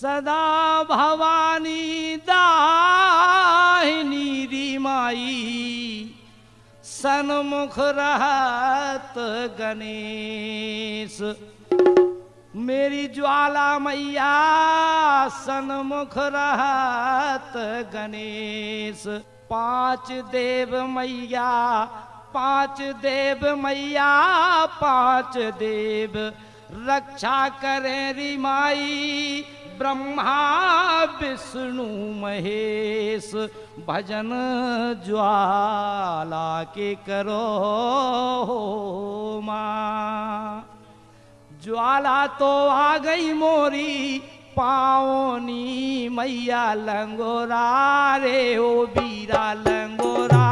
सदा भवानी दाहिनी रिमाई सनमुख रहत गणेश। मेरी ज्वाला मैया, सनमुख रहत गणेश। पाँच देव मैया, पाँच देव मैया, पाँच देव। रक्षा करें रिमाई ब्रह्मा, विष्णु, महेश, भजन ज्वाला के करो माँ। ज्वाला तो आ गई मोरी पाओनी मैया लंगोरा रे, ओ बीरा लंगोरा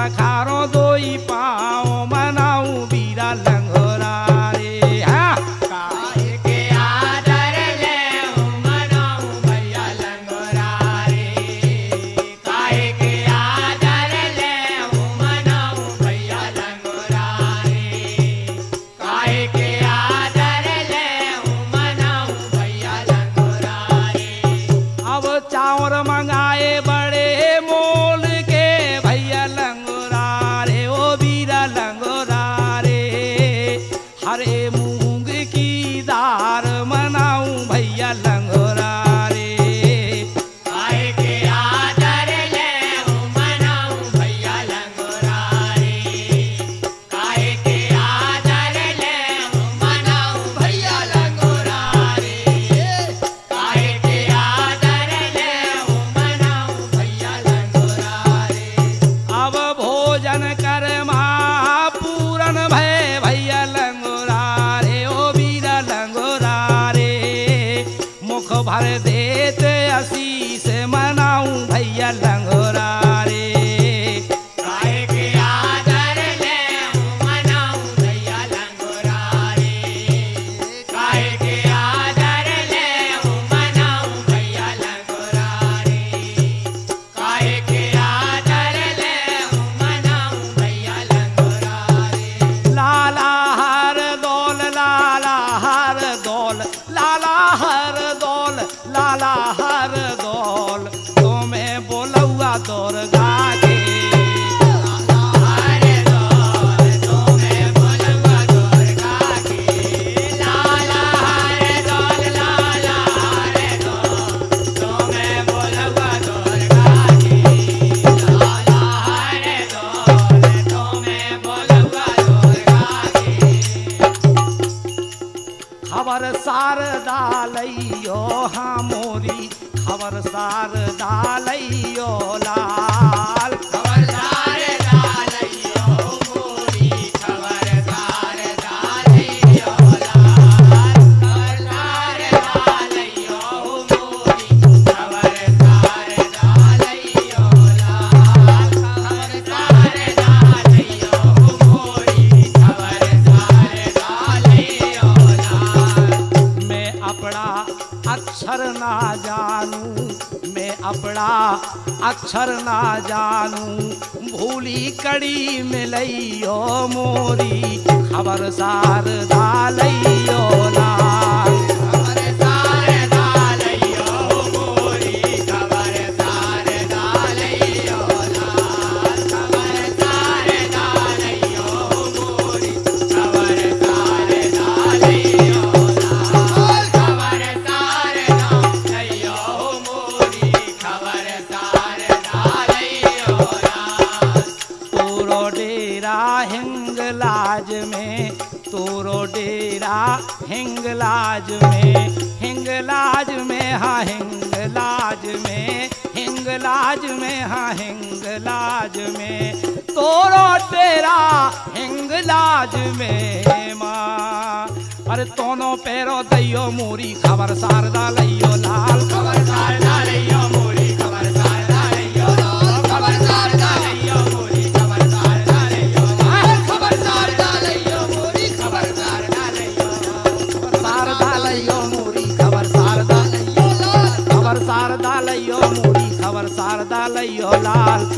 પખારો દોઈ પા अक्षर ना जानू भूली कड़ी मिलइयो मोरी खबरसार डालइयो लाज में तोरो तेरा हिंग लाज में माँ अरे तोनो पैरो दैयो मोरी खबर शारदा लइयो लाल खबर शारदा लइयो मोरी खबर शारदा लइयो लाल खबर शारदा लइयो मोरी खबर शारदा लइयो लाल खबर शारदा लइयो मोरी खबर शारदा लइयो शारदा लइयो मोरी खबर शारदा लइयो लाल खबर शारदा लइयो मोरी खबर शारदा लइयो लाल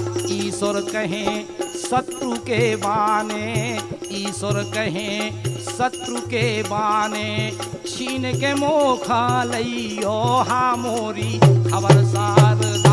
ईश्वर कहें, शत्रु के बाने। ईश्वर कहें, शत्रु के बाने। छीन के मोखा लै हा मोरी खबरसार।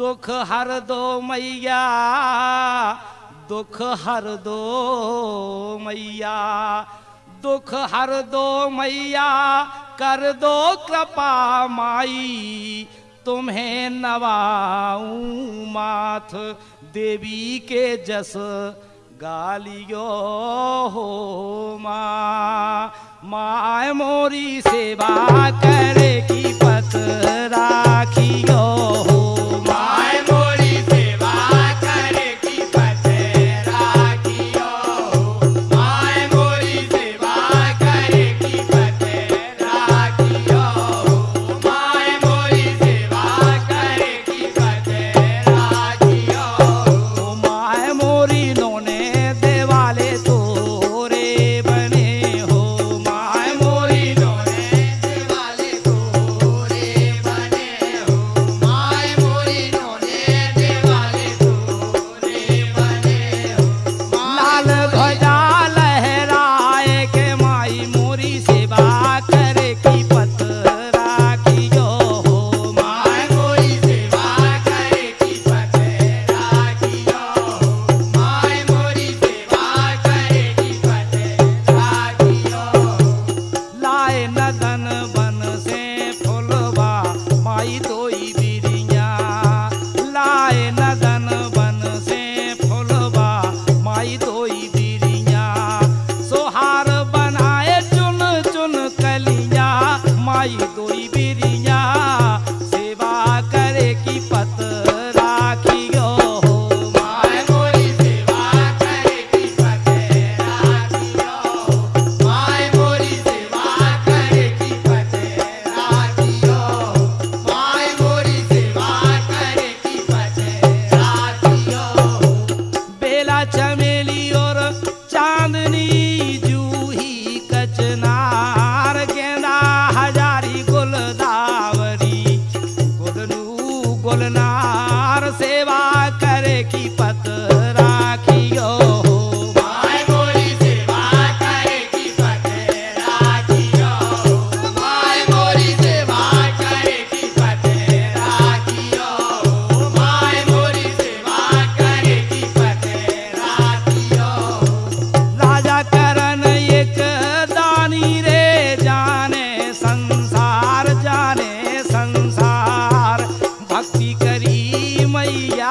दुख हर दो मैया, दुख हर दो मैया, दुख हर दो मैया, कर दो कृपा माई, तुम्हें नवाऊ माथ, देवी के जस गालियो हो माँ, माय मोरी सेवा करेगी पत राखियो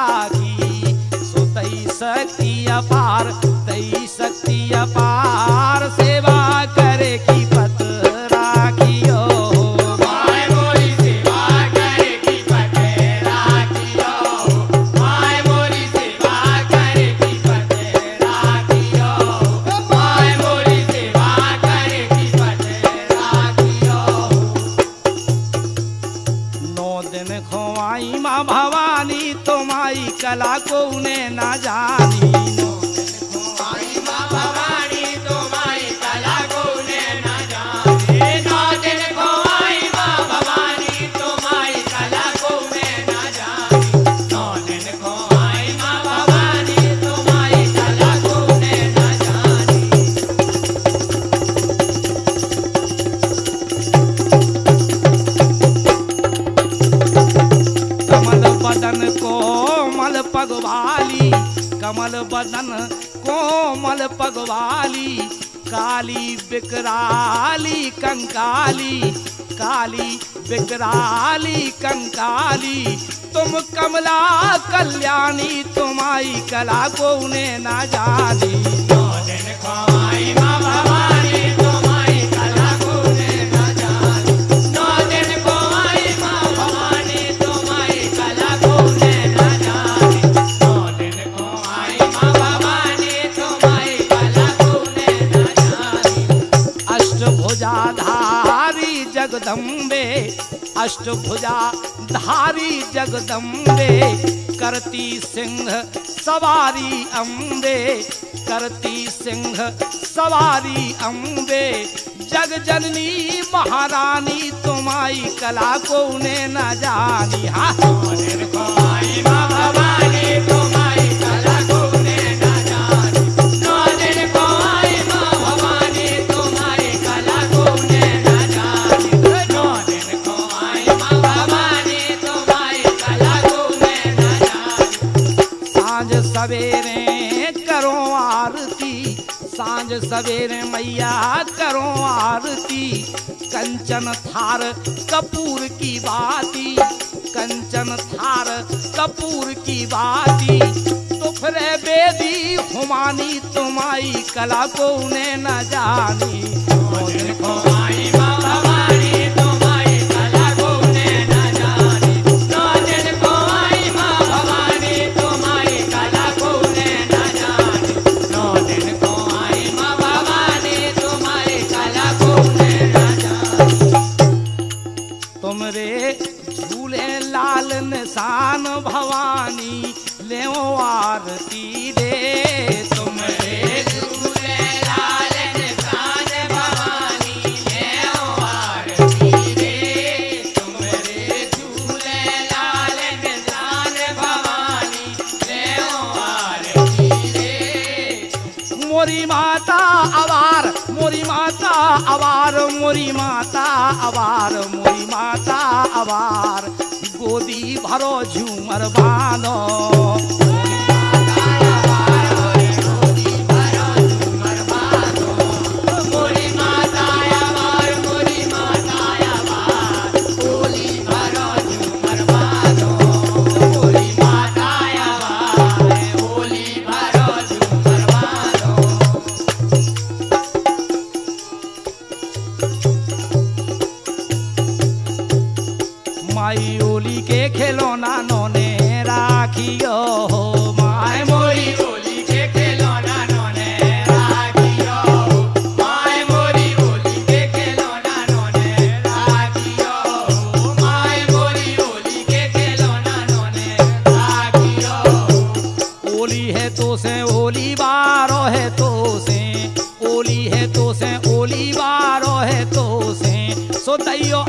त्यागी सो तई शक्ति अपार तई शक्ति अपार। पगवाली कमल बदन, कोमल पगवाली, काली बिकराली, कंकाली, काली बिकराली, कंकाली। तुम कमला कल्याणी, तुम्हारी कला को उन्हें ना जानी। अष्टभुजा धारी जगदम्बे, करती सिंह सवारी अम्बे, करती सिंह सवारी अम्बे। जग जननी महारानी, तुम्हारी कला को उन्हें न जानी। हाँ। तुम सवेरे करो आरती, साँझ सवेरे मैया करो आरती। कंचन थार कपूर की बाती, कंचन थार कपूर की बाती। तो तुफरे बेदी, हुमानी तुम्हारी कला को उन्हें न जानी। আবার মই মাতা আবার। গদি ভার ঝুমার বানো से ओली बारो है तोसे सो दैयो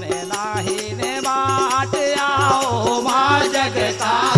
मैं ही ने बाट आओ माँ जगता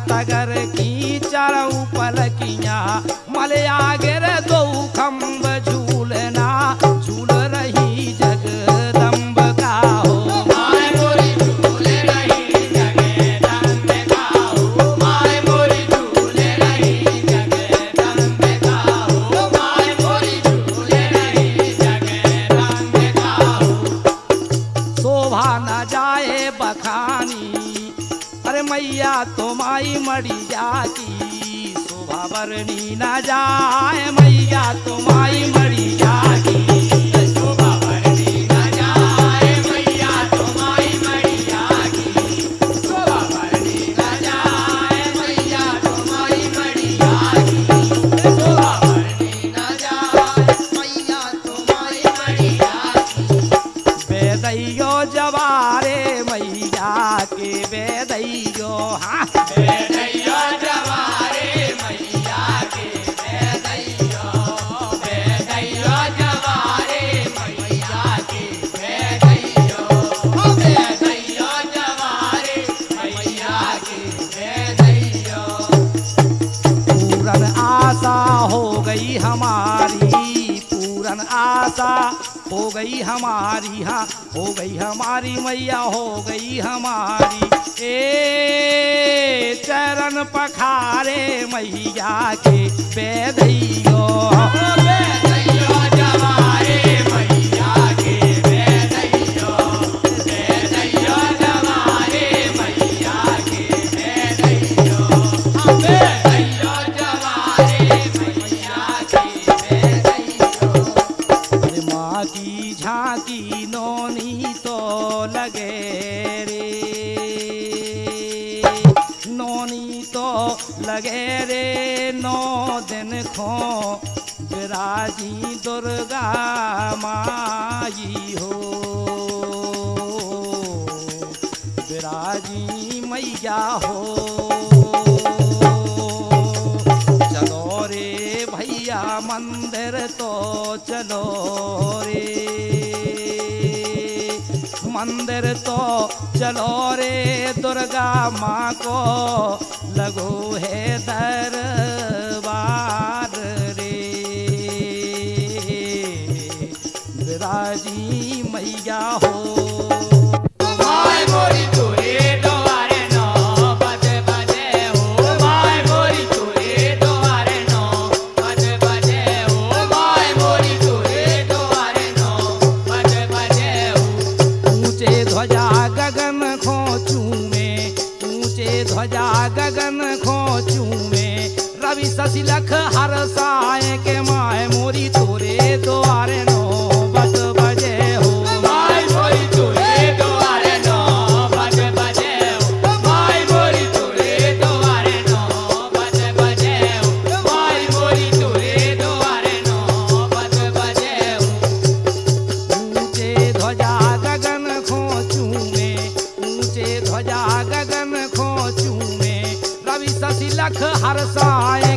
तगर की चरऊ पलकिया मलया गिर दो खम्ब झू। हो गई हमारी हाँ हो गई हमारी मैया, हो गई हमारी। ए, चरण पखारे मैया के बेदैयो चलो रे दुर्गा माँ को लगो है दरबार रे। विराजी मैया हो। लख हर साए